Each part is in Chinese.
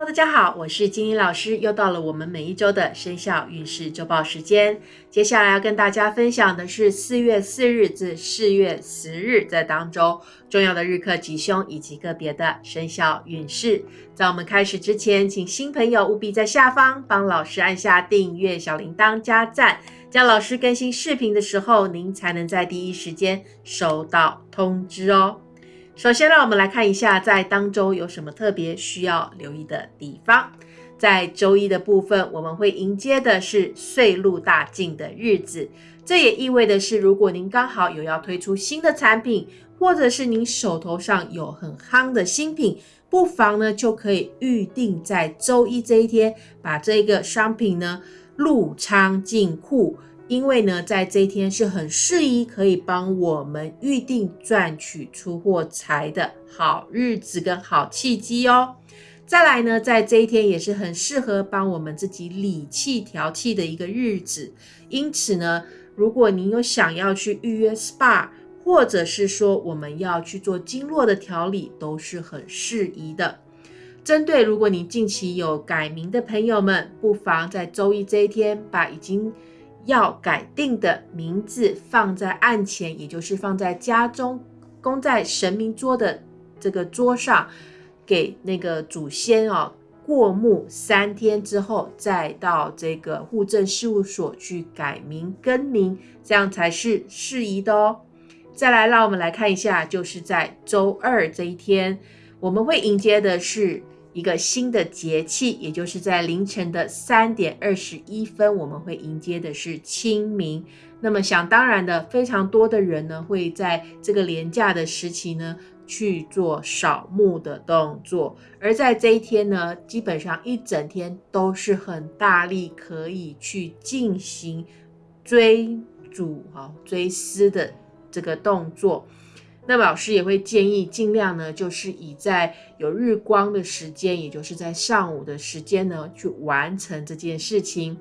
大家好，我是金英老师，又到了我们每一周的生肖运势周报时间。接下来要跟大家分享的是四月四日至四月十日在当周重要的日课吉凶以及个别的生肖运势。在我们开始之前，请新朋友务必在下方帮老师按下订阅、小铃铛、加赞，这样老师更新视频的时候，您才能在第一时间收到通知哦。首先，让我们来看一下在当周有什么特别需要留意的地方。在周一的部分，我们会迎接的是岁禄大进的日子，这也意味的是，如果您刚好有要推出新的产品，或者是您手头上有很夯的新品，不妨呢就可以预定在周一这一天，把这个商品呢入仓进库。因为呢，在这一天是很适宜可以帮我们预定赚取出货财的好日子跟好契机哦。再来呢，在这一天也是很适合帮我们自己理气调气的一个日子。因此呢，如果您有想要去预约 SPA，或者是说我们要去做经络的调理，都是很适宜的。针对如果你近期有改名的朋友们，不妨在周一这一天把已经要改定的名字放在案前，也就是放在家中供在神明桌的这个桌上，给那个祖先哦过目三天之后，再到这个户政事务所去改名更名，这样才是适宜的哦。再来，让我们来看一下，就是在周二这一天，我们会迎接的是。一个新的节气，也就是在凌晨的三点二十一分，我们会迎接的是清明。那么想当然的，非常多的人呢会在这个廉价的时期呢去做扫墓的动作，而在这一天呢，基本上一整天都是很大力可以去进行追逐、啊追思的这个动作。那老师也会建议尽量呢，就是以在有日光的时间，也就是在上午的时间呢，去完成这件事情。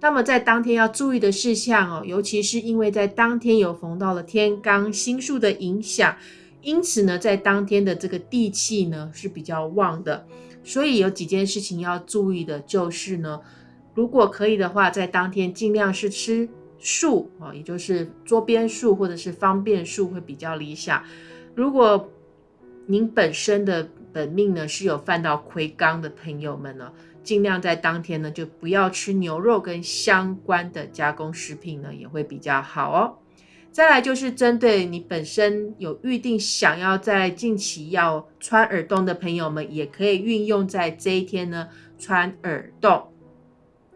那么在当天要注意的事项哦，尤其是因为在当天有逢到了天罡星宿的影响，因此呢，在当天的这个地气呢是比较旺的，所以有几件事情要注意的，就是呢，如果可以的话，在当天尽量是吃。数啊，也就是桌边数或者是方便数会比较理想。如果您本身的本命呢是有犯到魁罡的朋友们呢，尽量在当天呢就不要吃牛肉跟相关的加工食品呢，也会比较好哦。再来就是针对你本身有预定想要在近期要穿耳洞的朋友们，也可以运用在这一天呢穿耳洞。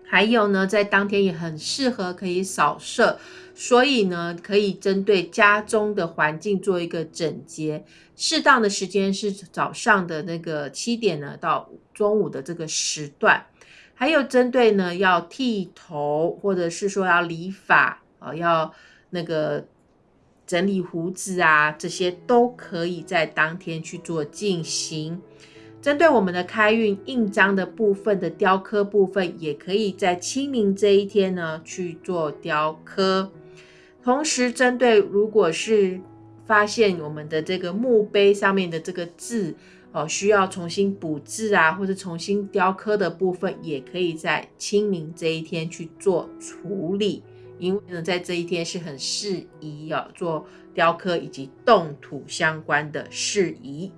还有呢，在当天也很适合可以扫射，所以呢，可以针对家中的环境做一个整洁。适当的时间是早上的那个七点呢到中午的这个时段。还有针对呢要剃头或者是说要理发啊，要那个整理胡子啊，这些都可以在当天去做进行。针对我们的开运印章的部分的雕刻部分，也可以在清明这一天呢去做雕刻。同时，针对如果是发现我们的这个墓碑上面的这个字哦，需要重新补字啊，或者重新雕刻的部分，也可以在清明这一天去做处理。因为呢，在这一天是很适宜哦做雕刻以及动土相关的事宜。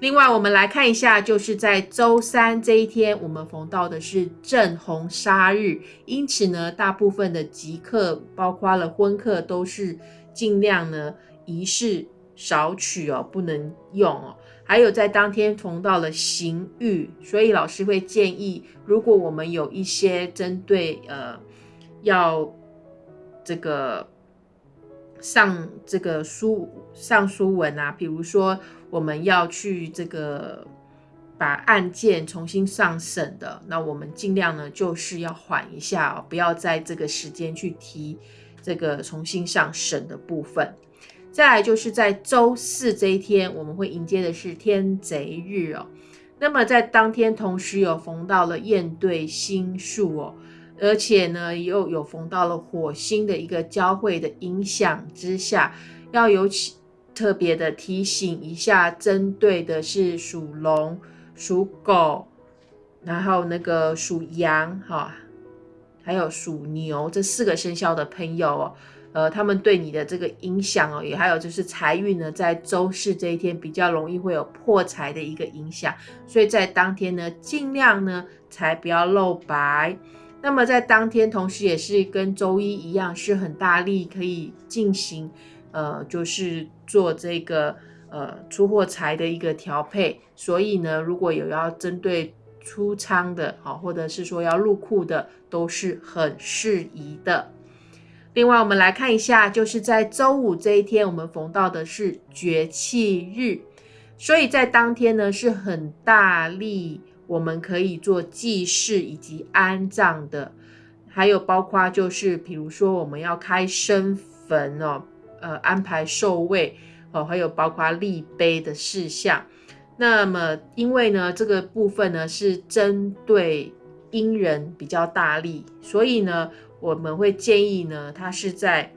另外，我们来看一下，就是在周三这一天，我们逢到的是正红杀日，因此呢，大部分的吉客，包括了婚客，都是尽量呢仪式少取哦，不能用哦。还有在当天逢到了刑狱，所以老师会建议，如果我们有一些针对呃要这个。上这个书上书文啊，比如说我们要去这个把案件重新上审的，那我们尽量呢就是要缓一下哦，不要在这个时间去提这个重新上审的部分。再来就是在周四这一天，我们会迎接的是天贼日哦。那么在当天同时有逢到了燕对星宿哦。而且呢，又有逢到了火星的一个交汇的影响之下，要有特别的提醒一下，针对的是属龙、属狗、然后那个属羊哈，还有属牛这四个生肖的朋友哦。呃，他们对你的这个影响哦，也还有就是财运呢，在周四这一天比较容易会有破财的一个影响，所以在当天呢，尽量呢财不要露白。那么在当天，同时也是跟周一一样，是很大力可以进行，呃，就是做这个呃出货材的一个调配。所以呢，如果有要针对出仓的，好，或者是说要入库的，都是很适宜的。另外，我们来看一下，就是在周五这一天，我们逢到的是绝气日，所以在当天呢是很大力，我们可以做祭祀以及安葬的，还有包括就是比如说我们要开生坟哦，呃，安排寿位哦，还有包括立碑的事项。那么，因为呢这个部分呢是针对阴人比较大力，所以呢。我们会建议呢，他是在，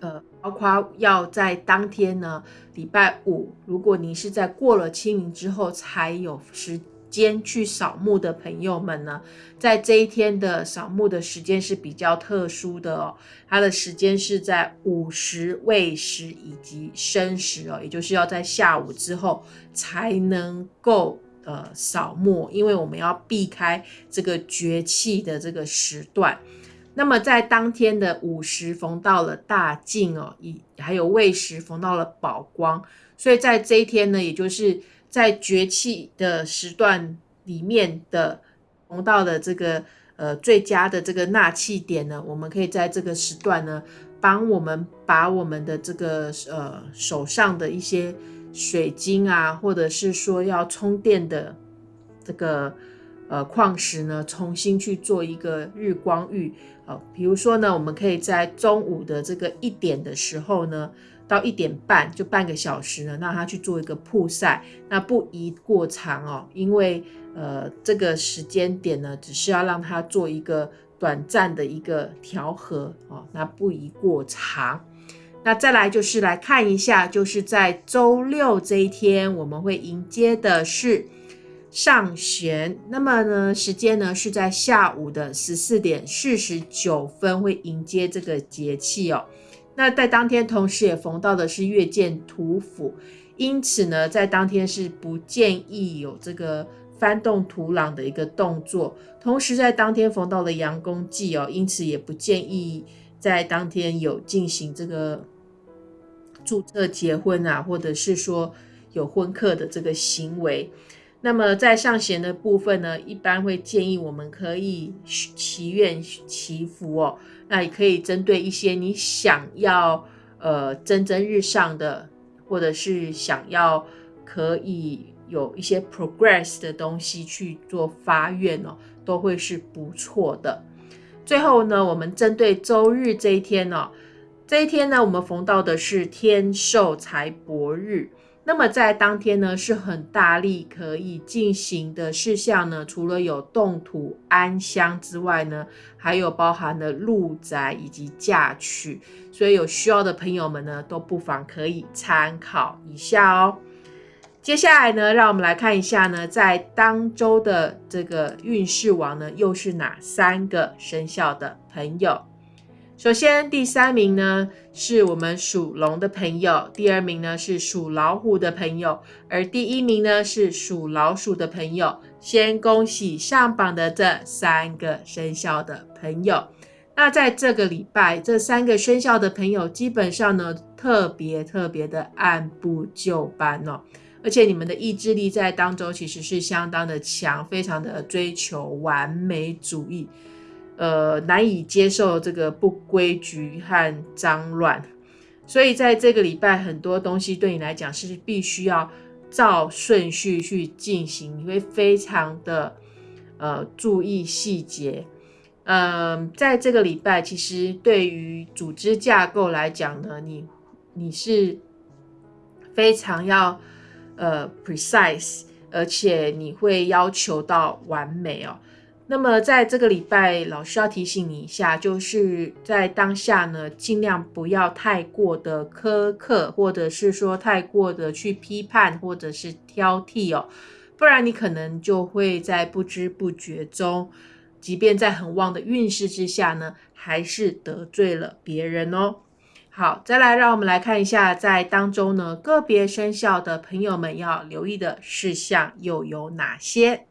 呃，包括要在当天呢，礼拜五，如果你是在过了清明之后才有时间去扫墓的朋友们呢，在这一天的扫墓的时间是比较特殊的哦，它的时间是在午时、未时以及申时哦，也就是要在下午之后才能够。呃，扫墓，因为我们要避开这个绝气的这个时段。那么在当天的午时逢到了大静哦，以还有未时逢到了宝光，所以在这一天呢，也就是在绝气的时段里面的逢到的这个呃最佳的这个纳气点呢，我们可以在这个时段呢，帮我们把我们的这个呃手上的一些。水晶啊，或者是说要充电的这个呃矿石呢，重新去做一个日光浴啊。比如说呢，我们可以在中午的这个一点的时候呢，到一点半就半个小时呢，让它去做一个曝晒，那不宜过长哦，因为呃这个时间点呢，只是要让它做一个短暂的一个调和哦，那不宜过长。那再来就是来看一下，就是在周六这一天，我们会迎接的是上弦。那么呢，时间呢是在下午的十四点四十九分会迎接这个节气哦。那在当天同时也逢到的是月见土府，因此呢，在当天是不建议有这个翻动土壤的一个动作。同时在当天逢到了阳公忌哦，因此也不建议。在当天有进行这个注册结婚啊，或者是说有婚客的这个行为，那么在上弦的部分呢，一般会建议我们可以祈愿祈福哦。那也可以针对一些你想要呃蒸蒸日上的，或者是想要可以有一些 progress 的东西去做发愿哦，都会是不错的。最后呢，我们针对周日这一天呢，这一天呢，我们逢到的是天寿财帛日。那么在当天呢，是很大力可以进行的事项呢，除了有动土安香之外呢，还有包含了入宅以及嫁娶。所以有需要的朋友们呢，都不妨可以参考一下哦。接下来呢，让我们来看一下呢，在当周的这个运势王呢，又是哪三个生肖的朋友？首先，第三名呢是我们属龙的朋友，第二名呢是属老虎的朋友，而第一名呢是属老鼠的朋友。先恭喜上榜的这三个生肖的朋友。那在这个礼拜，这三个生肖的朋友基本上呢，特别特别的按部就班哦。而且你们的意志力在当中其实是相当的强，非常的追求完美主义，呃，难以接受这个不规矩和脏乱，所以在这个礼拜很多东西对你来讲是必须要照顺序去进行，你会非常的呃注意细节，嗯，在这个礼拜其实对于组织架构来讲呢，你你是非常要。呃，precise，而且你会要求到完美哦。那么在这个礼拜，老师要提醒你一下，就是在当下呢，尽量不要太过的苛刻，或者是说太过的去批判或者是挑剔哦。不然你可能就会在不知不觉中，即便在很旺的运势之下呢，还是得罪了别人哦。好，再来让我们来看一下，在当中呢，个别生肖的朋友们要留意的事项又有哪些？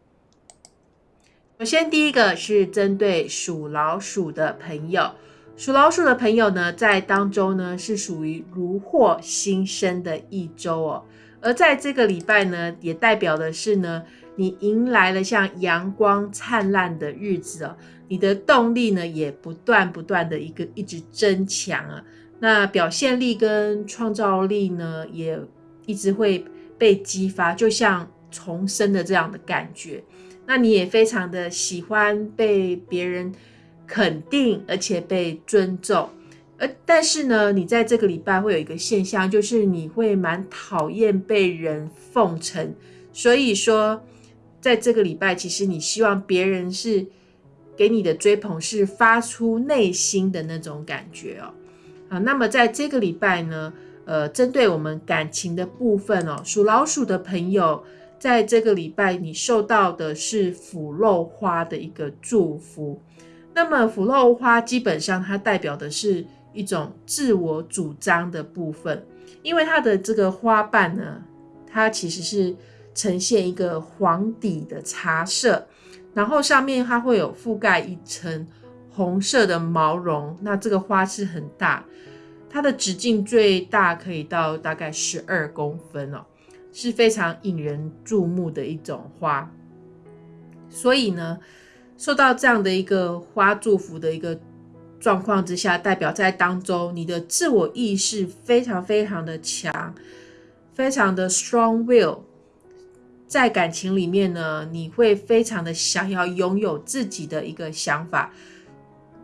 首先，第一个是针对属老鼠的朋友，属老鼠的朋友呢，在当中呢是属于如获新生的一周哦，而在这个礼拜呢，也代表的是呢，你迎来了像阳光灿烂的日子哦，你的动力呢也不断不断的一个一直增强啊。那表现力跟创造力呢，也一直会被激发，就像重生的这样的感觉。那你也非常的喜欢被别人肯定，而且被尊重。而但是呢，你在这个礼拜会有一个现象，就是你会蛮讨厌被人奉承。所以说，在这个礼拜，其实你希望别人是给你的追捧是发出内心的那种感觉哦。啊，那么在这个礼拜呢，呃，针对我们感情的部分哦，属老鼠的朋友，在这个礼拜你受到的是腐肉花的一个祝福。那么腐肉花基本上它代表的是一种自我主张的部分，因为它的这个花瓣呢，它其实是呈现一个黄底的茶色，然后上面它会有覆盖一层。红色的毛绒，那这个花是很大，它的直径最大可以到大概十二公分哦，是非常引人注目的一种花。所以呢，受到这样的一个花祝福的一个状况之下，代表在当中你的自我意识非常非常的强，非常的 strong will，在感情里面呢，你会非常的想要拥有自己的一个想法。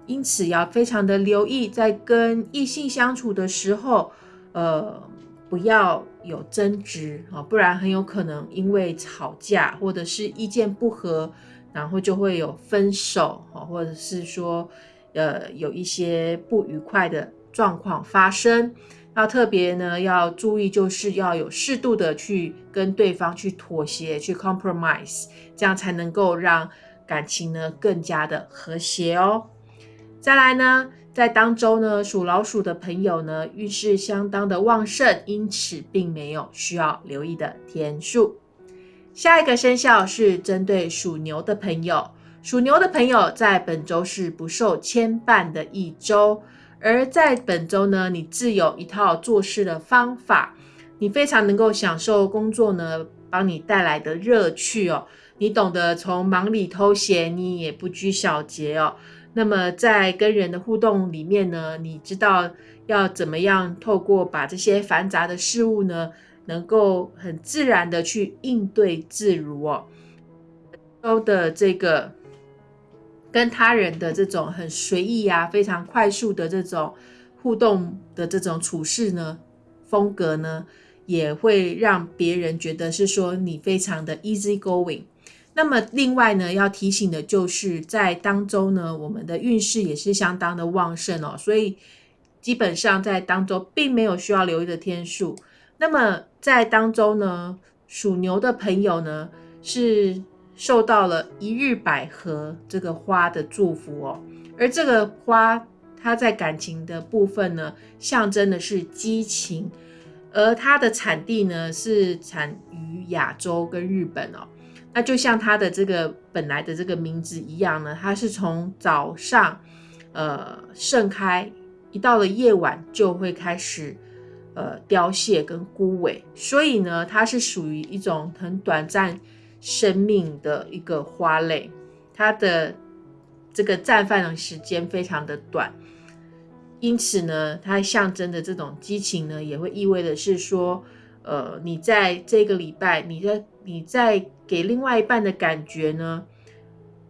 因此要非常的留意，在跟异性相处的时候，呃，不要有争执啊，不然很有可能因为吵架或者是意见不合，然后就会有分手啊，或者是说，呃，有一些不愉快的状况发生。要特别呢要注意，就是要有适度的去跟对方去妥协，去 compromise，这样才能够让感情呢更加的和谐哦。再来呢，在当周呢，属老鼠的朋友呢，运势相当的旺盛，因此并没有需要留意的天数。下一个生肖是针对属牛的朋友，属牛的朋友在本周是不受牵绊的一周，而在本周呢，你自有一套做事的方法，你非常能够享受工作呢，帮你带来的乐趣哦，你懂得从忙里偷闲，你也不拘小节哦。那么在跟人的互动里面呢，你知道要怎么样透过把这些繁杂的事物呢，能够很自然的去应对自如哦。都的这个跟他人的这种很随意啊，非常快速的这种互动的这种处事呢，风格呢，也会让别人觉得是说你非常的 easy going。那么另外呢，要提醒的就是在当中呢，我们的运势也是相当的旺盛哦，所以基本上在当中并没有需要留意的天数。那么在当中呢，属牛的朋友呢是受到了一日百合这个花的祝福哦，而这个花它在感情的部分呢，象征的是激情，而它的产地呢是产于亚洲跟日本哦。那就像它的这个本来的这个名字一样呢，它是从早上，呃盛开，一到了夜晚就会开始，呃凋谢跟枯萎，所以呢，它是属于一种很短暂生命的一个花类，它的这个绽放的时间非常的短，因此呢，它象征的这种激情呢，也会意味的是说。呃，你在这个礼拜，你在你在给另外一半的感觉呢，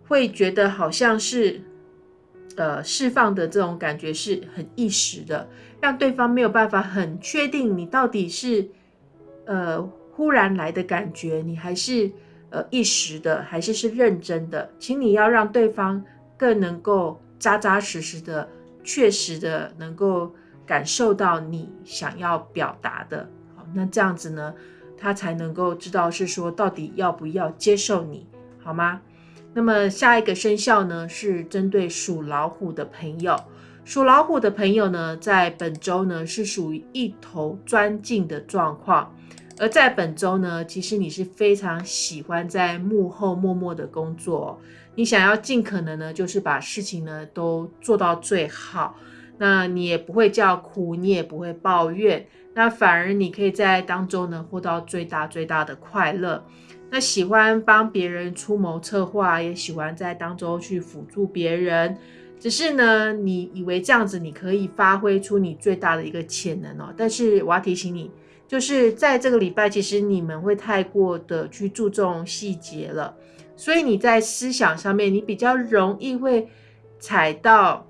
会觉得好像是呃释放的这种感觉是很一时的，让对方没有办法很确定你到底是呃忽然来的感觉，你还是呃一时的，还是是认真的，请你要让对方更能够扎扎实实的、确实的能够感受到你想要表达的。好那这样子呢，他才能够知道是说到底要不要接受你，好吗？那么下一个生肖呢，是针对属老虎的朋友。属老虎的朋友呢，在本周呢是属于一头钻进的状况。而在本周呢，其实你是非常喜欢在幕后默默的工作，你想要尽可能呢，就是把事情呢都做到最好。那你也不会叫苦，你也不会抱怨，那反而你可以在当中呢获到最大最大的快乐。那喜欢帮别人出谋策划，也喜欢在当中去辅助别人。只是呢，你以为这样子你可以发挥出你最大的一个潜能哦。但是我要提醒你，就是在这个礼拜，其实你们会太过的去注重细节了，所以你在思想上面，你比较容易会踩到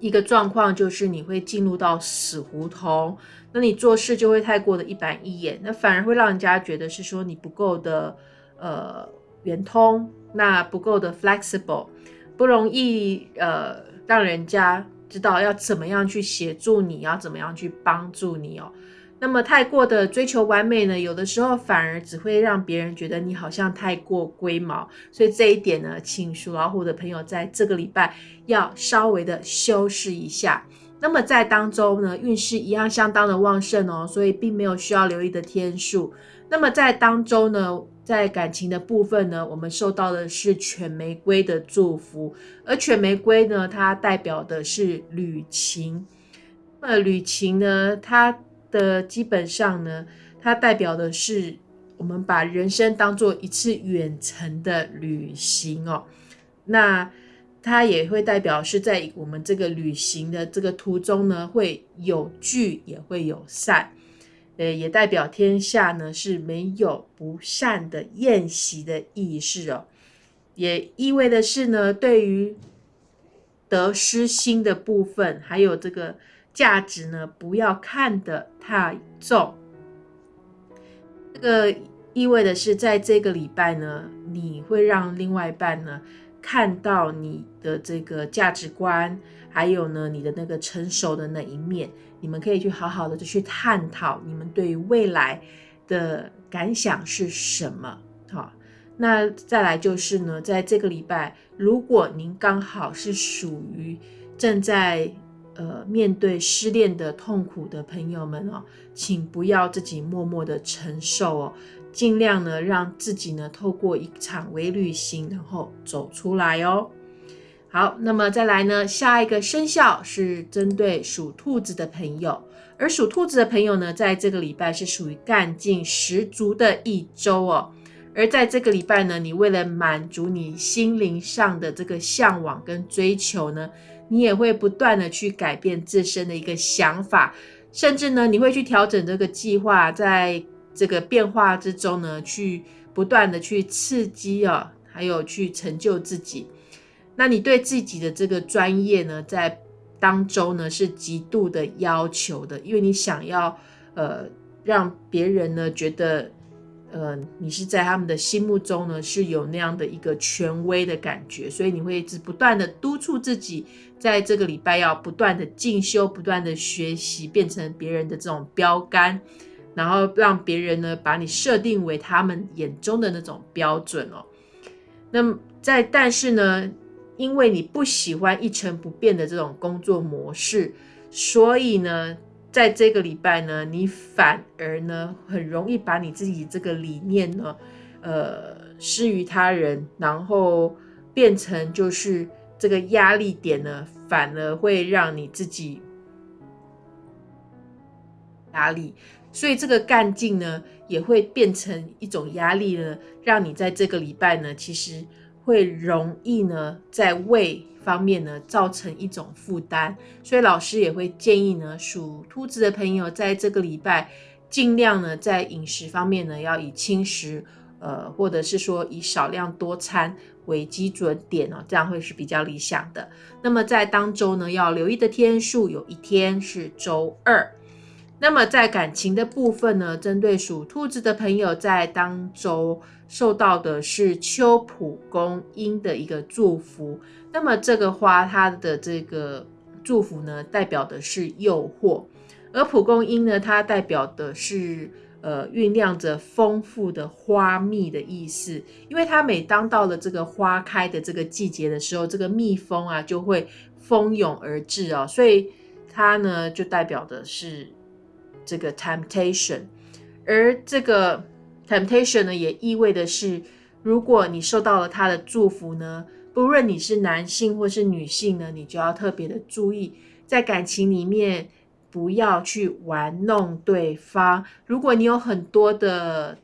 一个状况，就是你会进入到死胡同。那你做事就会太过的一板一眼，那反而会让人家觉得是说你不够的呃圆通，那不够的 flexible。不容易，呃，让人家知道要怎么样去协助你，要怎么样去帮助你哦。那么太过的追求完美呢，有的时候反而只会让别人觉得你好像太过龟毛。所以这一点呢，请属老虎的朋友在这个礼拜要稍微的修饰一下。那么在当中呢，运势一样相当的旺盛哦，所以并没有需要留意的天数。那么在当中呢？在感情的部分呢，我们受到的是犬玫瑰的祝福，而犬玫瑰呢，它代表的是旅行。那旅行呢，它的基本上呢，它代表的是我们把人生当做一次远程的旅行哦。那它也会代表是在我们这个旅行的这个途中呢，会有聚也会有散。呃，也代表天下呢是没有不善的宴席的意识哦，也意味的是呢，对于得失心的部分，还有这个价值呢，不要看得太重。这个意味的是，在这个礼拜呢，你会让另外一半呢看到你的这个价值观，还有呢，你的那个成熟的那一面。你们可以去好好的去探讨你们对于未来的感想是什么。好，那再来就是呢，在这个礼拜，如果您刚好是属于正在呃面对失恋的痛苦的朋友们哦，请不要自己默默的承受哦，尽量呢让自己呢透过一场微旅行，然后走出来哦。好，那么再来呢？下一个生肖是针对属兔子的朋友，而属兔子的朋友呢，在这个礼拜是属于干劲十足的一周哦。而在这个礼拜呢，你为了满足你心灵上的这个向往跟追求呢，你也会不断的去改变自身的一个想法，甚至呢，你会去调整这个计划，在这个变化之中呢，去不断的去刺激哦，还有去成就自己。那你对自己的这个专业呢，在当中呢是极度的要求的，因为你想要呃让别人呢觉得呃你是在他们的心目中呢是有那样的一个权威的感觉，所以你会一直不断的督促自己，在这个礼拜要不断的进修、不断的学习，变成别人的这种标杆，然后让别人呢把你设定为他们眼中的那种标准哦。那么在但是呢？因为你不喜欢一成不变的这种工作模式，所以呢，在这个礼拜呢，你反而呢很容易把你自己这个理念呢，呃，施于他人，然后变成就是这个压力点呢，反而会让你自己压力，所以这个干劲呢，也会变成一种压力呢，让你在这个礼拜呢，其实。会容易呢，在胃方面呢造成一种负担，所以老师也会建议呢，属兔子的朋友在这个礼拜尽量呢在饮食方面呢要以轻食，呃，或者是说以少量多餐为基准点哦，这样会是比较理想的。那么在当周呢要留意的天数，有一天是周二。那么在感情的部分呢，针对属兔子的朋友，在当周受到的是秋蒲公英的一个祝福。那么这个花它的这个祝福呢，代表的是诱惑；而蒲公英呢，它代表的是呃酝酿着丰富的花蜜的意思。因为它每当到了这个花开的这个季节的时候，这个蜜蜂啊就会蜂拥而至哦，所以它呢就代表的是这个 temptation，而这个 temptation 呢也意味的是，如果你受到了他的祝福呢。不论你是男性或是女性呢，你就要特别的注意，在感情里面不要去玩弄对方。如果你有很多的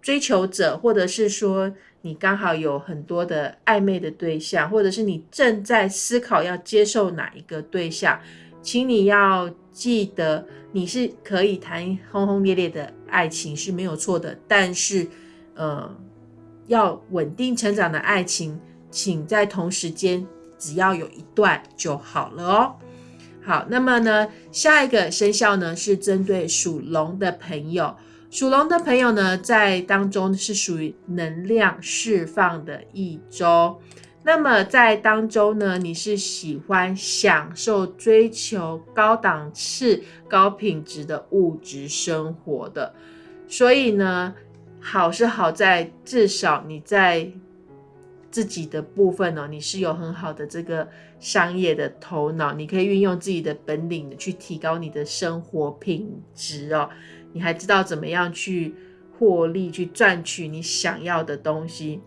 追求者，或者是说你刚好有很多的暧昧的对象，或者是你正在思考要接受哪一个对象，请你要记得，你是可以谈轰轰烈烈的爱情是没有错的，但是呃，要稳定成长的爱情。请在同时间，只要有一段就好了哦。好，那么呢，下一个生肖呢是针对属龙的朋友。属龙的朋友呢，在当中是属于能量释放的一周。那么在当中呢，你是喜欢享受、追求高档次、高品质的物质生活的。所以呢，好是好在至少你在。自己的部分呢，你是有很好的这个商业的头脑，你可以运用自己的本领去提高你的生活品质哦。你还知道怎么样去获利，去赚取你想要的东西。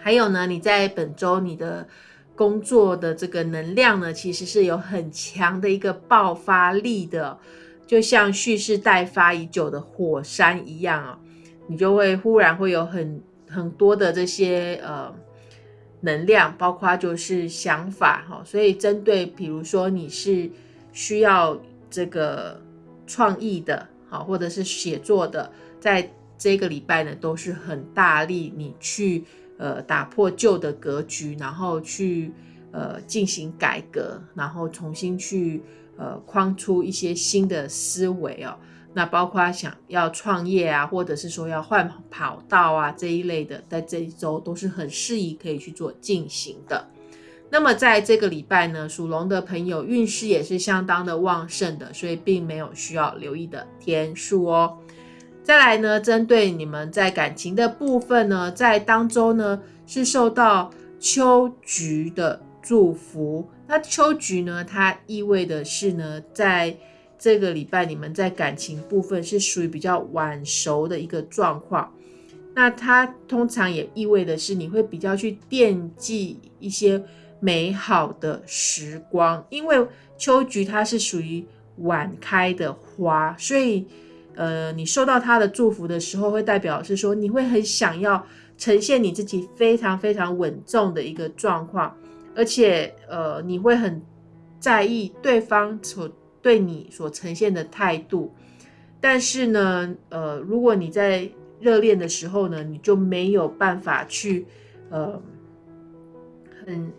还有呢，你在本周你的工作的这个能量呢，其实是有很强的一个爆发力的，就像蓄势待发已久的火山一样啊，你就会忽然会有很。很多的这些呃能量，包括就是想法哈，所以针对比如说你是需要这个创意的，好或者是写作的，在这个礼拜呢都是很大力你去呃打破旧的格局，然后去呃进行改革，然后重新去呃框出一些新的思维哦。那包括想要创业啊，或者是说要换跑道啊这一类的，在这一周都是很适宜可以去做进行的。那么在这个礼拜呢，属龙的朋友运势也是相当的旺盛的，所以并没有需要留意的天数哦。再来呢，针对你们在感情的部分呢，在当中呢是受到秋菊的祝福。那秋菊呢，它意味的是呢，在这个礼拜你们在感情部分是属于比较晚熟的一个状况，那它通常也意味的是你会比较去惦记一些美好的时光，因为秋菊它是属于晚开的花，所以呃你受到他的祝福的时候，会代表是说你会很想要呈现你自己非常非常稳重的一个状况，而且呃你会很在意对方所。对你所呈现的态度，但是呢，呃，如果你在热恋的时候呢，你就没有办法去，呃，很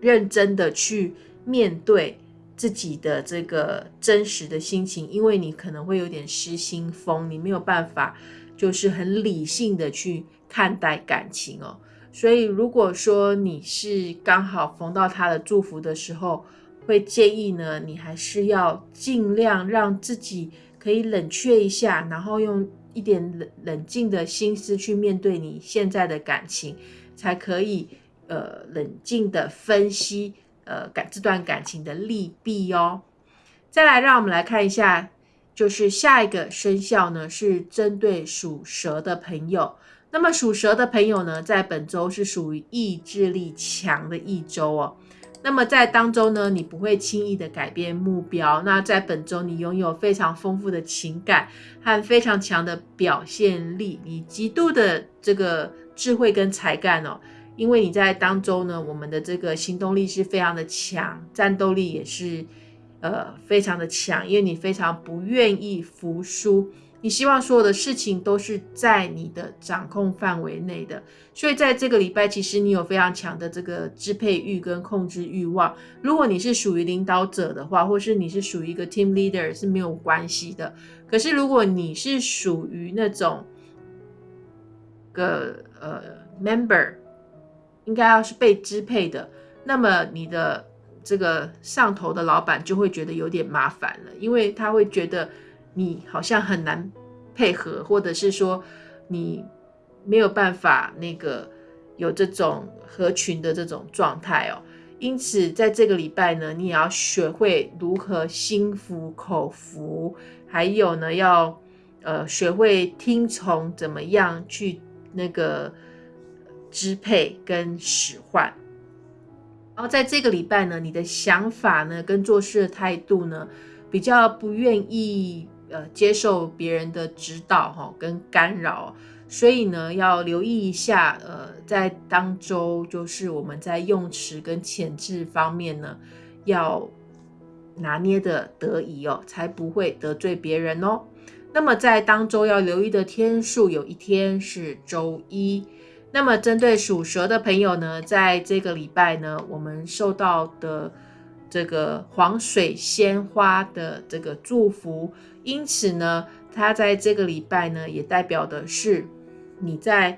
认真的去面对自己的这个真实的心情，因为你可能会有点失心疯，你没有办法就是很理性的去看待感情哦。所以，如果说你是刚好逢到他的祝福的时候，会建议呢，你还是要尽量让自己可以冷却一下，然后用一点冷冷静的心思去面对你现在的感情，才可以呃冷静的分析呃感这段感情的利弊哦。再来，让我们来看一下，就是下一个生肖呢是针对属蛇的朋友。那么属蛇的朋友呢，在本周是属于意志力强的一周哦。那么在当中呢，你不会轻易的改变目标。那在本周，你拥有非常丰富的情感和非常强的表现力，你极度的这个智慧跟才干哦。因为你在当中呢，我们的这个行动力是非常的强，战斗力也是呃非常的强，因为你非常不愿意服输。你希望所有的事情都是在你的掌控范围内的，所以在这个礼拜，其实你有非常强的这个支配欲跟控制欲望。如果你是属于领导者的话，或是你是属于一个 team leader 是没有关系的。可是如果你是属于那种个呃 member，应该要是被支配的，那么你的这个上头的老板就会觉得有点麻烦了，因为他会觉得。你好像很难配合，或者是说你没有办法那个有这种合群的这种状态哦。因此，在这个礼拜呢，你也要学会如何心服口服，还有呢，要呃学会听从怎么样去那个支配跟使唤。然后在这个礼拜呢，你的想法呢跟做事的态度呢，比较不愿意呃接受别人的指导哈跟干扰。所以呢，要留意一下，呃，在当周就是我们在用词跟前置方面呢，要拿捏的得宜哦，才不会得罪别人哦。那么在当周要留意的天数，有一天是周一。那么针对属蛇的朋友呢，在这个礼拜呢，我们受到的这个黄水仙花的这个祝福，因此呢，它在这个礼拜呢，也代表的是。你在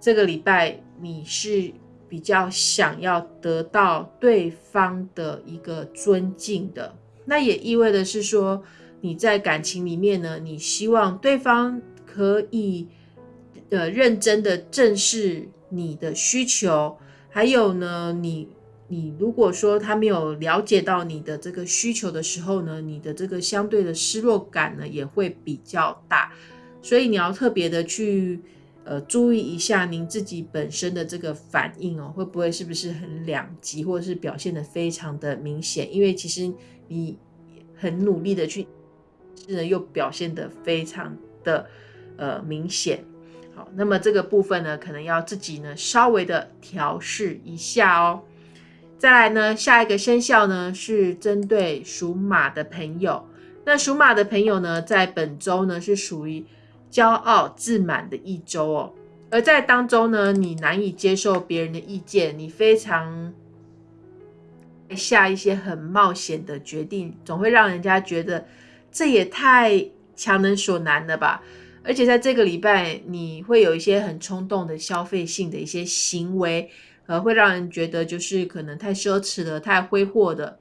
这个礼拜，你是比较想要得到对方的一个尊敬的，那也意味的是说，你在感情里面呢，你希望对方可以呃认真的正视你的需求，还有呢，你你如果说他没有了解到你的这个需求的时候呢，你的这个相对的失落感呢也会比较大。所以你要特别的去，呃，注意一下您自己本身的这个反应哦，会不会是不是很两极，或者是表现的非常的明显？因为其实你很努力的去，是又表现的非常的呃明显。好，那么这个部分呢，可能要自己呢稍微的调试一下哦。再来呢，下一个生肖呢是针对属马的朋友，那属马的朋友呢，在本周呢是属于。骄傲自满的一周哦，而在当中呢，你难以接受别人的意见，你非常下一些很冒险的决定，总会让人家觉得这也太强人所难了吧。而且在这个礼拜，你会有一些很冲动的消费性的一些行为，呃，会让人觉得就是可能太奢侈了、太挥霍的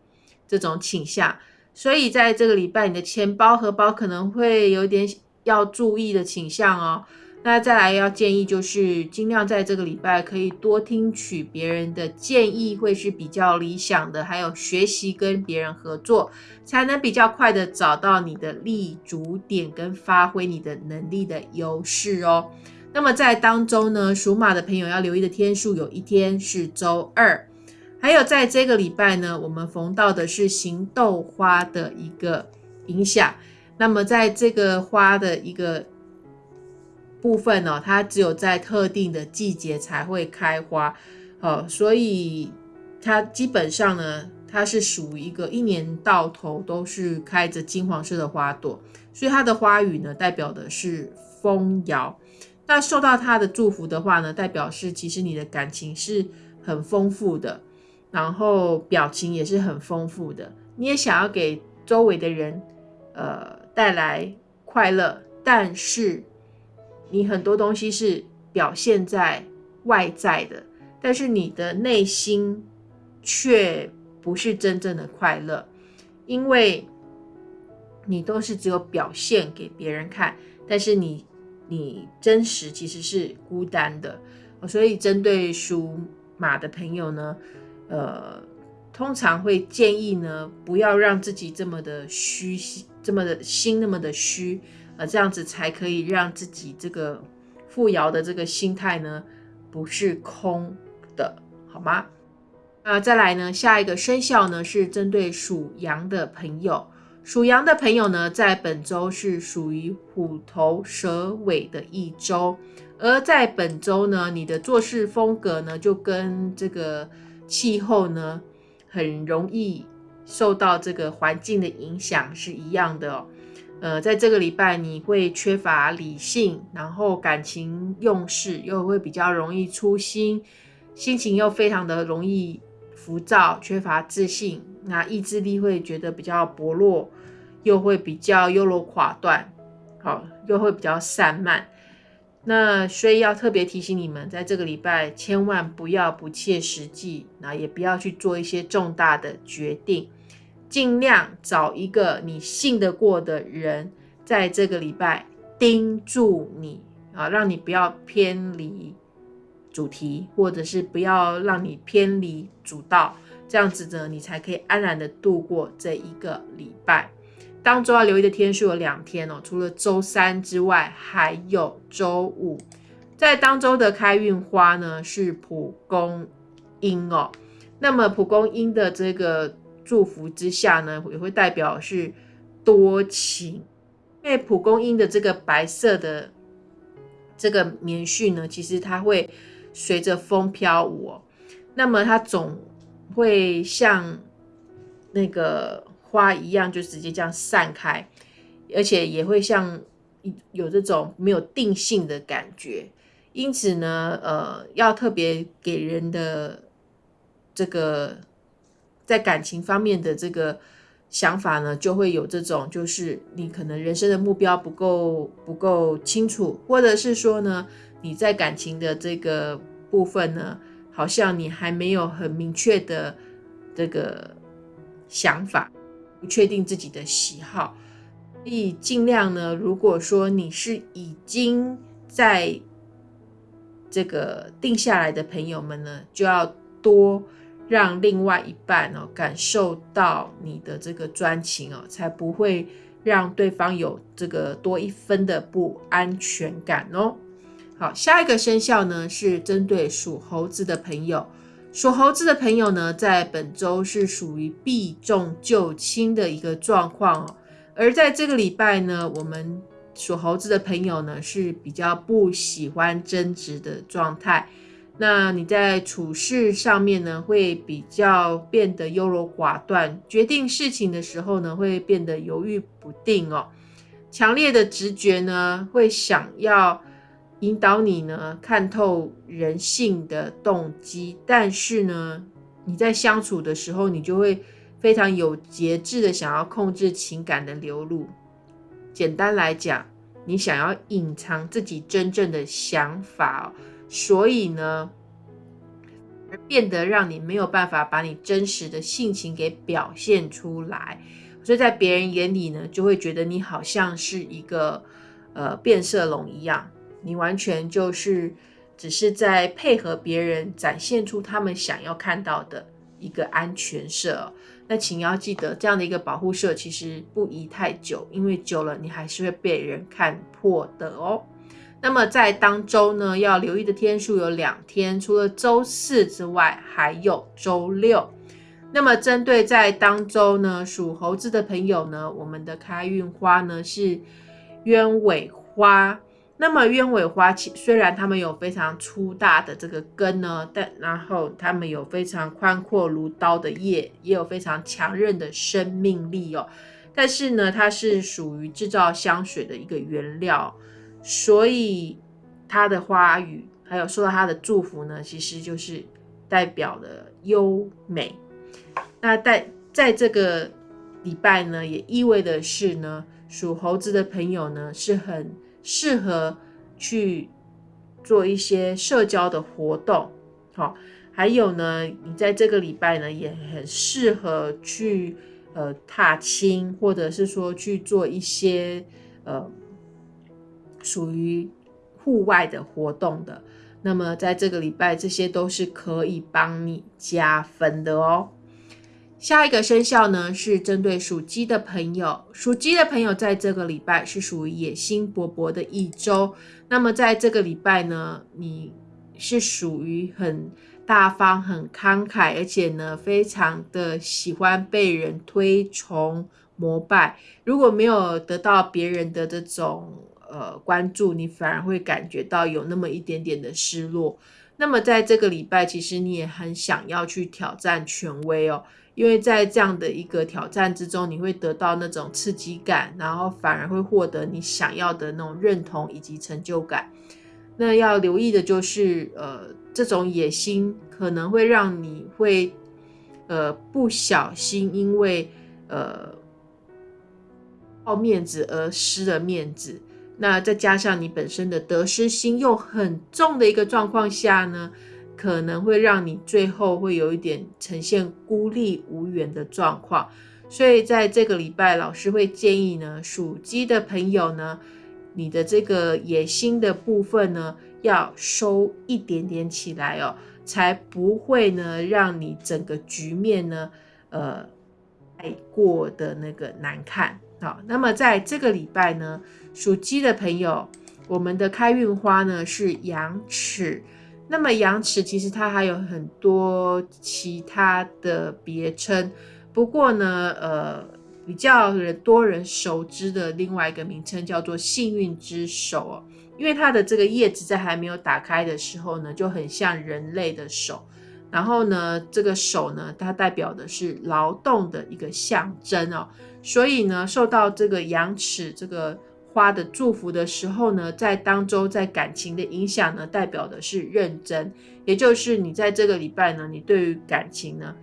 这种倾向。所以在这个礼拜，你的钱包、荷包可能会有点。要注意的倾向哦，那再来要建议就是尽量在这个礼拜可以多听取别人的建议，会是比较理想的。还有学习跟别人合作，才能比较快的找到你的立足点跟发挥你的能力的优势哦。那么在当中呢，属马的朋友要留意的天数，有一天是周二，还有在这个礼拜呢，我们逢到的是行豆花的一个影响。那么，在这个花的一个部分呢，它只有在特定的季节才会开花，哦，所以它基本上呢，它是属于一个一年到头都是开着金黄色的花朵，所以它的花语呢，代表的是丰饶。那受到它的祝福的话呢，代表是其实你的感情是很丰富的，然后表情也是很丰富的，你也想要给周围的人，呃。带来快乐，但是你很多东西是表现在外在的，但是你的内心却不是真正的快乐，因为你都是只有表现给别人看，但是你你真实其实是孤单的。所以针对属马的朋友呢，呃，通常会建议呢，不要让自己这么的虚心。这么的心那么的虚，呃，这样子才可以让自己这个富饶的这个心态呢，不是空的，好吗？那，再来呢，下一个生肖呢是针对属羊的朋友，属羊的朋友呢，在本周是属于虎头蛇尾的一周，而在本周呢，你的做事风格呢，就跟这个气候呢，很容易。受到这个环境的影响是一样的哦，呃，在这个礼拜你会缺乏理性，然后感情用事，又会比较容易粗心，心情又非常的容易浮躁，缺乏自信，那意志力会觉得比较薄弱，又会比较优柔寡断，好，又会比较散漫。那所以要特别提醒你们，在这个礼拜千万不要不切实际，那也不要去做一些重大的决定。尽量找一个你信得过的人，在这个礼拜盯住你啊，让你不要偏离主题，或者是不要让你偏离主道，这样子呢，你才可以安然的度过这一个礼拜。当周要留意的天数有两天哦，除了周三之外，还有周五。在当周的开运花呢是蒲公英哦，那么蒲公英的这个祝福之下呢，也会代表是多情。因为蒲公英的这个白色的这个棉絮呢，其实它会随着风飘舞，哦，那么它总会像那个花一样，就直接这样散开，而且也会像有这种没有定性的感觉。因此呢，呃，要特别给人的这个在感情方面的这个。想法呢，就会有这种，就是你可能人生的目标不够不够清楚，或者是说呢，你在感情的这个部分呢，好像你还没有很明确的这个想法，不确定自己的喜好，所以尽量呢，如果说你是已经在这个定下来的朋友们呢，就要多。让另外一半哦感受到你的这个专情哦，才不会让对方有这个多一分的不安全感哦。好，下一个生肖呢是针对属猴子的朋友，属猴子的朋友呢，在本周是属于避重就轻的一个状况哦。而在这个礼拜呢，我们属猴子的朋友呢是比较不喜欢争执的状态。那你在处事上面呢，会比较变得优柔寡断，决定事情的时候呢，会变得犹豫不定哦。强烈的直觉呢，会想要引导你呢，看透人性的动机，但是呢，你在相处的时候，你就会非常有节制的想要控制情感的流露。简单来讲，你想要隐藏自己真正的想法哦。所以呢，而变得让你没有办法把你真实的性情给表现出来，所以在别人眼里呢，就会觉得你好像是一个呃变色龙一样，你完全就是只是在配合别人，展现出他们想要看到的一个安全色。那请要记得，这样的一个保护色其实不宜太久，因为久了你还是会被人看破的哦。那么在当周呢，要留意的天数有两天，除了周四之外，还有周六。那么针对在当周呢，属猴子的朋友呢，我们的开运花呢是鸢尾花。那么鸢尾花，其虽然它们有非常粗大的这个根呢，但然后它们有非常宽阔如刀的叶，也有非常强韧的生命力哦。但是呢，它是属于制造香水的一个原料。所以，它的花语还有受到它的祝福呢，其实就是代表了优美。那在在这个礼拜呢，也意味的是呢，属猴子的朋友呢是很适合去做一些社交的活动。好，还有呢，你在这个礼拜呢，也很适合去呃踏青，或者是说去做一些呃。属于户外的活动的，那么在这个礼拜，这些都是可以帮你加分的哦。下一个生肖呢，是针对属鸡的朋友。属鸡的朋友在这个礼拜是属于野心勃勃的一周。那么在这个礼拜呢，你是属于很大方、很慷慨，而且呢，非常的喜欢被人推崇膜拜。如果没有得到别人的这种，呃，关注你反而会感觉到有那么一点点的失落。那么在这个礼拜，其实你也很想要去挑战权威哦，因为在这样的一个挑战之中，你会得到那种刺激感，然后反而会获得你想要的那种认同以及成就感。那要留意的就是，呃，这种野心可能会让你会，呃，不小心因为呃好面子而失了面子。那再加上你本身的得失心又很重的一个状况下呢，可能会让你最后会有一点呈现孤立无援的状况。所以在这个礼拜，老师会建议呢，属鸡的朋友呢，你的这个野心的部分呢，要收一点点起来哦，才不会呢让你整个局面呢，呃，太过的那个难看。好，那么在这个礼拜呢，属鸡的朋友，我们的开运花呢是羊齿。那么羊齿其实它还有很多其他的别称，不过呢，呃，比较人多人熟知的另外一个名称叫做幸运之手哦，因为它的这个叶子在还没有打开的时候呢，就很像人类的手，然后呢，这个手呢，它代表的是劳动的一个象征哦，所以呢，受到这个羊齿这个。花的祝福的时候呢，在当周在感情的影响呢，代表的是认真，也就是你在这个礼拜呢，你对于感情呢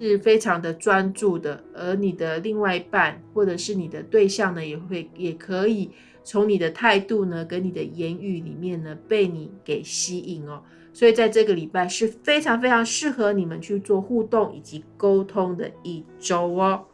是非常的专注的，而你的另外一半或者是你的对象呢，也会也可以从你的态度呢跟你的言语里面呢被你给吸引哦，所以在这个礼拜是非常非常适合你们去做互动以及沟通的一周哦。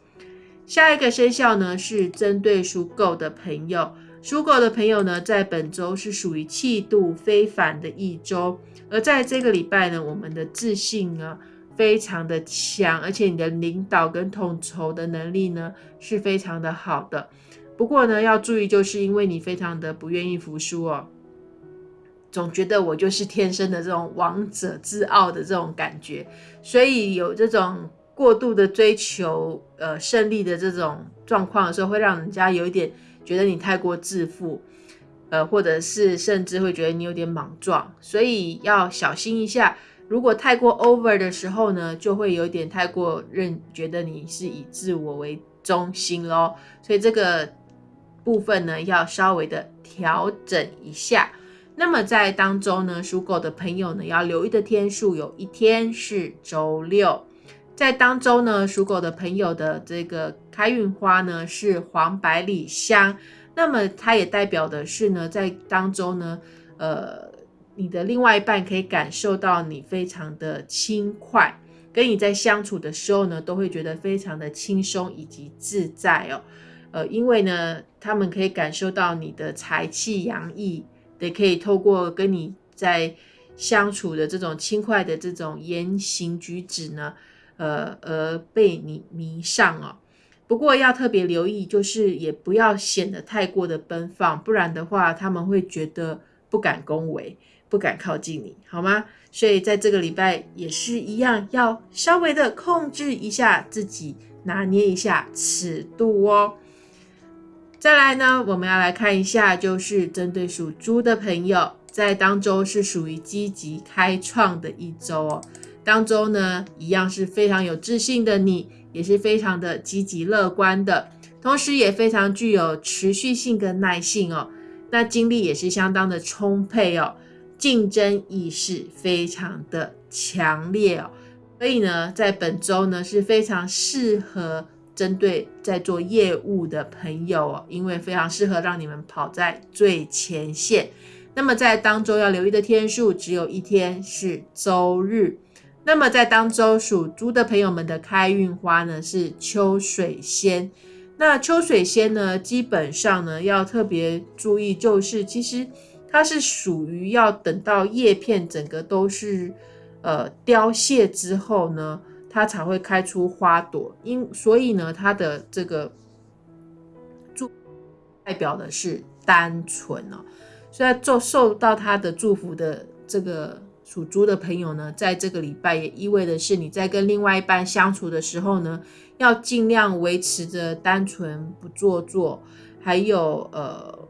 下一个生肖呢是针对属狗的朋友，属狗的朋友呢，在本周是属于气度非凡的一周，而在这个礼拜呢，我们的自信呢非常的强，而且你的领导跟统筹的能力呢是非常的好的。不过呢，要注意，就是因为你非常的不愿意服输哦，总觉得我就是天生的这种王者自傲的这种感觉，所以有这种。过度的追求呃胜利的这种状况的时候，会让人家有一点觉得你太过自负，呃，或者是甚至会觉得你有点莽撞，所以要小心一下。如果太过 over 的时候呢，就会有点太过认觉得你是以自我为中心咯。所以这个部分呢，要稍微的调整一下。那么在当中呢，属狗的朋友呢，要留意的天数有一天是周六。在当周呢，属狗的朋友的这个开运花呢是黄百里香，那么它也代表的是呢，在当周呢，呃，你的另外一半可以感受到你非常的轻快，跟你在相处的时候呢，都会觉得非常的轻松以及自在哦，呃，因为呢，他们可以感受到你的财气洋溢，也可以透过跟你在相处的这种轻快的这种言行举止呢。呃，而被你迷上哦。不过要特别留意，就是也不要显得太过的奔放，不然的话他们会觉得不敢恭维，不敢靠近你，好吗？所以在这个礼拜也是一样，要稍微的控制一下自己，拿捏一下尺度哦。再来呢，我们要来看一下，就是针对属猪的朋友，在当周是属于积极开创的一周哦。当中呢，一样是非常有自信的你，也是非常的积极乐观的，同时也非常具有持续性跟耐性哦。那精力也是相当的充沛哦，竞争意识非常的强烈哦。所以呢，在本周呢是非常适合针对在做业务的朋友哦，因为非常适合让你们跑在最前线。那么在当周要留意的天数，只有一天是周日。那么在当周属猪的朋友们的开运花呢是秋水仙。那秋水仙呢，基本上呢要特别注意，就是其实它是属于要等到叶片整个都是呃凋谢之后呢，它才会开出花朵。因所以呢，它的这个祝代表的是单纯哦，所以受受到它的祝福的这个。属猪的朋友呢，在这个礼拜也意味的是，你在跟另外一半相处的时候呢，要尽量维持着单纯不做作，还有呃，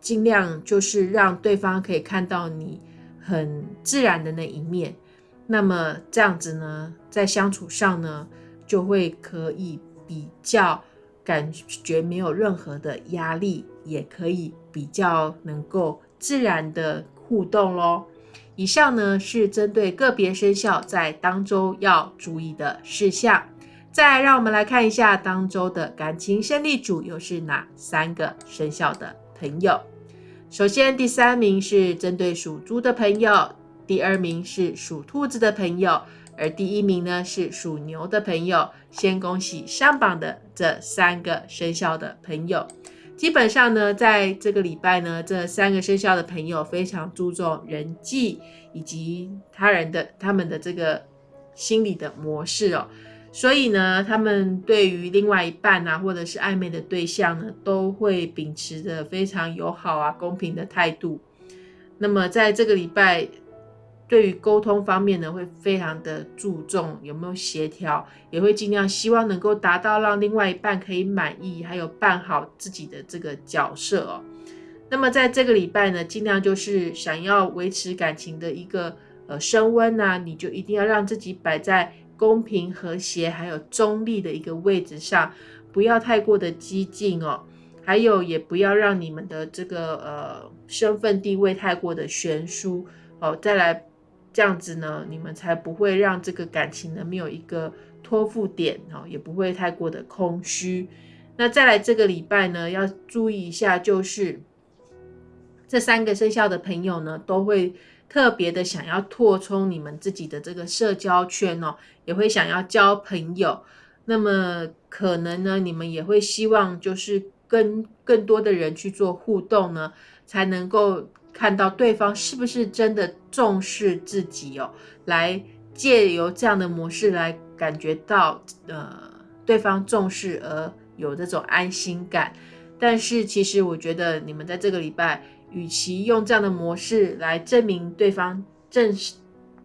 尽量就是让对方可以看到你很自然的那一面。那么这样子呢，在相处上呢，就会可以比较感觉没有任何的压力，也可以比较能够自然的互动喽。以上呢是针对个别生肖在当周要注意的事项。再让我们来看一下当周的感情胜利组又是哪三个生肖的朋友。首先，第三名是针对属猪的朋友，第二名是属兔子的朋友，而第一名呢是属牛的朋友。先恭喜上榜的这三个生肖的朋友。基本上呢，在这个礼拜呢，这三个生肖的朋友非常注重人际以及他人的他们的这个心理的模式哦，所以呢，他们对于另外一半啊，或者是暧昧的对象呢，都会秉持着非常友好啊、公平的态度。那么在这个礼拜。对于沟通方面呢，会非常的注重有没有协调，也会尽量希望能够达到让另外一半可以满意，还有扮好自己的这个角色哦。那么在这个礼拜呢，尽量就是想要维持感情的一个呃升温呐，你就一定要让自己摆在公平、和谐还有中立的一个位置上，不要太过的激进哦，还有也不要让你们的这个呃身份地位太过的悬殊哦，再来。这样子呢，你们才不会让这个感情呢没有一个托付点哦，也不会太过的空虚。那再来这个礼拜呢，要注意一下，就是这三个生肖的朋友呢，都会特别的想要扩充你们自己的这个社交圈哦，也会想要交朋友。那么可能呢，你们也会希望就是跟更多的人去做互动呢，才能够。看到对方是不是真的重视自己哦，来借由这样的模式来感觉到呃对方重视而有这种安心感。但是其实我觉得你们在这个礼拜，与其用这样的模式来证明对方正视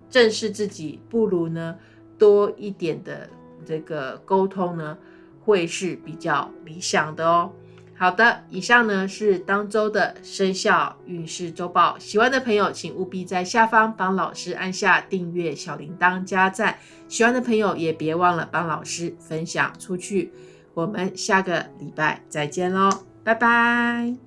正视自己，不如呢多一点的这个沟通呢，会是比较理想的哦。好的，以上呢是当周的生肖运势周报。喜欢的朋友，请务必在下方帮老师按下订阅、小铃铛、加赞。喜欢的朋友也别忘了帮老师分享出去。我们下个礼拜再见喽，拜拜。